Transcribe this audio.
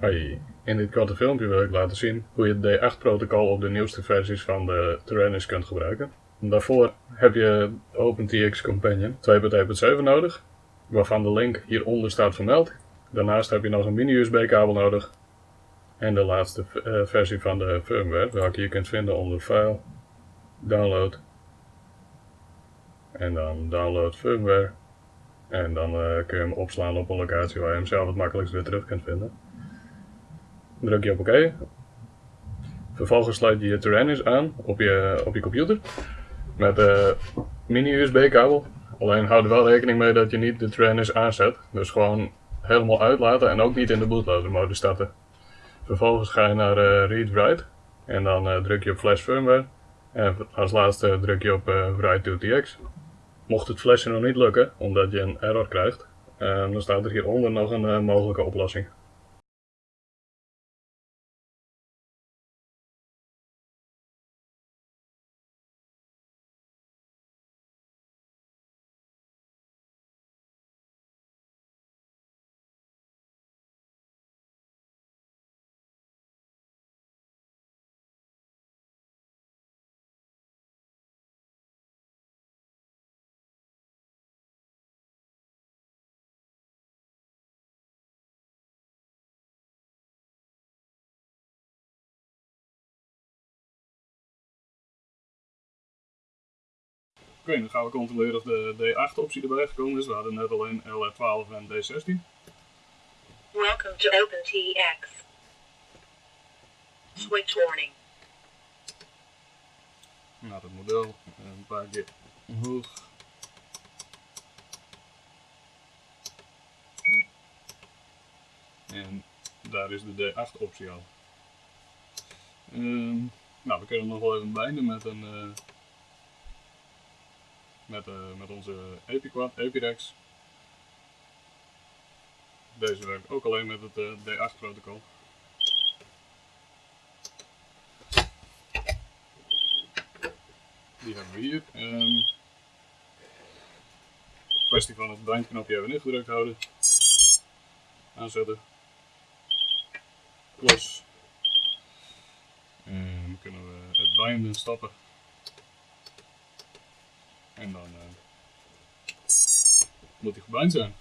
Hoi, in dit korte filmpje wil ik laten zien hoe je het D8-protocol op de nieuwste versies van de Tyrannus kunt gebruiken. Daarvoor heb je OpenTX Companion 2.1.7 nodig, waarvan de link hieronder staat vermeld. Daarnaast heb je nog een mini-USB-kabel nodig en de laatste uh, versie van de firmware, welke je kunt vinden onder File, Download en dan Download Firmware. En dan uh, kun je hem opslaan op een locatie waar je hem zelf het makkelijkst weer terug kunt vinden druk je op oké. Vervolgens sluit je je Tyrannus aan op je, op je computer met de mini USB kabel. Alleen houd er wel rekening mee dat je niet de Tyrannus aanzet. Dus gewoon helemaal uitlaten en ook niet in de bootloader mode starten. Vervolgens ga je naar uh, Read Write en dan uh, druk je op Flash Firmware. En als laatste druk je op Write to TX. Mocht het flashen nog niet lukken, omdat je een error krijgt, dan staat er hieronder nog een mogelijke oplossing. Oké, dan gaan we controleren of de D8 optie erbij gekomen is. We hadden net alleen LR12 en D16. Welcome to OpenTX. Switch warning. Naar het model, een paar keer omhoog. En daar is de D8 optie al. Um, nou, we kunnen nog wel even bijnden met een uh, met, uh, met onze Epiquad, Epirex. Deze werkt ook alleen met het uh, D8 protocol. Die hebben we hier. Um, kwestie van het bindknopje even ingedrukt houden. Aanzetten. Los. En dan kunnen we het binden stappen. En dan uh, moet hij gebind zijn.